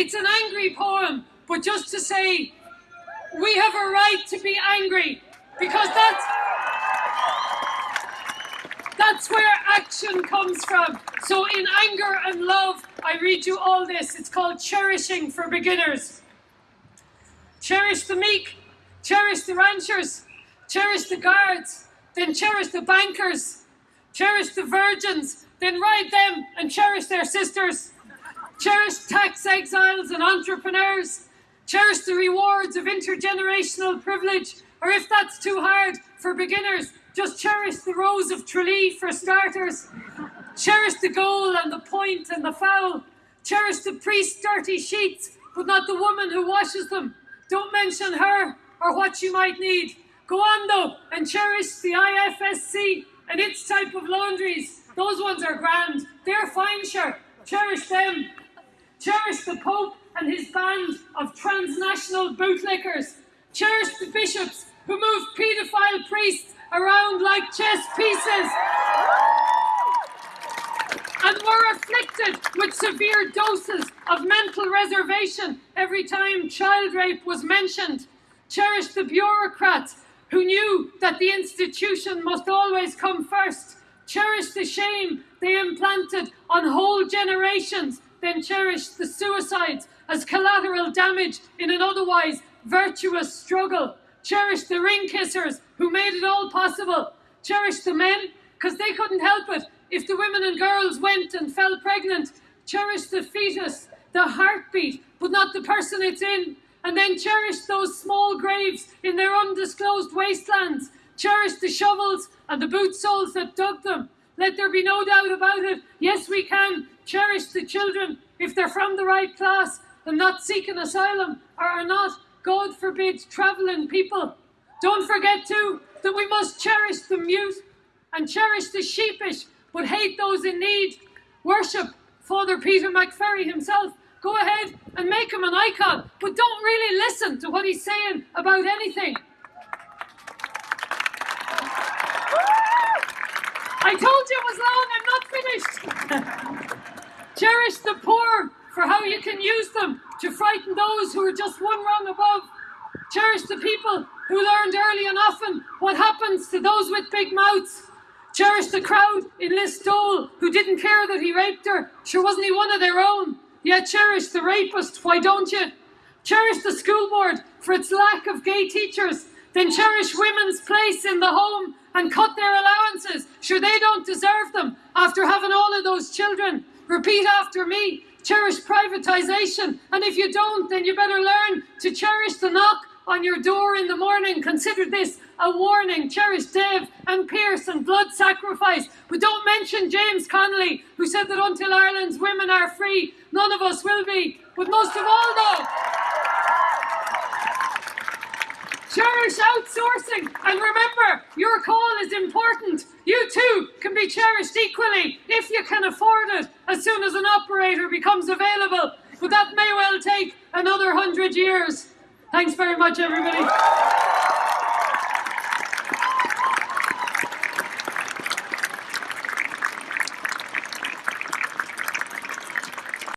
It's an angry poem, but just to say, we have a right to be angry because that's that's where action comes from. So in anger and love, I read you all this. It's called Cherishing for Beginners. Cherish the meek, cherish the ranchers, cherish the guards, then cherish the bankers, cherish the virgins, then ride them and cherish their sisters. Cherish tax exiles and entrepreneurs. Cherish the rewards of intergenerational privilege, or if that's too hard for beginners, just cherish the rose of Tralee for starters. Cherish the goal and the point and the foul. Cherish the priest's dirty sheets, but not the woman who washes them. Don't mention her or what she might need. Go on though and cherish the IFSC and its type of laundries. Those ones are grand. They're fine, sure. Cherish them. Cherish the Pope and his band of transnational bootlickers. Cherish the bishops who move paedophile priests around like chess pieces and were afflicted with severe doses of mental reservation every time child rape was mentioned. Cherish the bureaucrats who knew that the institution must always come first. Cherish the shame they implanted on whole generations, then cherish the suicides as collateral damage in an otherwise virtuous struggle. Cherish the ring kissers who made it all possible. Cherish the men, because they couldn't help it if the women and girls went and fell pregnant. Cherish the fetus, the heartbeat, but not the person it's in. And then cherish those small graves in their undisclosed wastelands. Cherish the shovels and the boot soles that dug them. Let there be no doubt about it. Yes, we can cherish the children if they're from the right class and not seeking asylum or are not God forbid, travelling people. Don't forget too that we must cherish the mute and cherish the sheepish, but hate those in need. Worship Father Peter McVerry himself. Go ahead and make him an icon, but don't really listen to what he's saying about anything. I told you it was long, I'm not finished. cherish the poor for how you can use them to frighten those who are just one rung above. Cherish the people who learned early and often what happens to those with big mouths. Cherish the crowd in Listowel who didn't care that he raped her. Sure wasn't he one of their own? Yet cherish the rapist, why don't you? Cherish the school board for its lack of gay teachers. Then cherish women's place in the home and cut their allowances. Sure, they don't deserve them after having all of those children. Repeat after me. Cherish privatisation. And if you don't, then you better learn to cherish the knock on your door in the morning. Consider this a warning. Cherish Dev and Pearse and blood sacrifice. But don't mention James Connolly, who said that until Ireland's women are free, none of us will be. But most of all, though, Cherish outsourcing. And remember, your call is important. You too can be cherished equally if you can afford it as soon as an operator becomes available. But that may well take another hundred years. Thanks very much, everybody.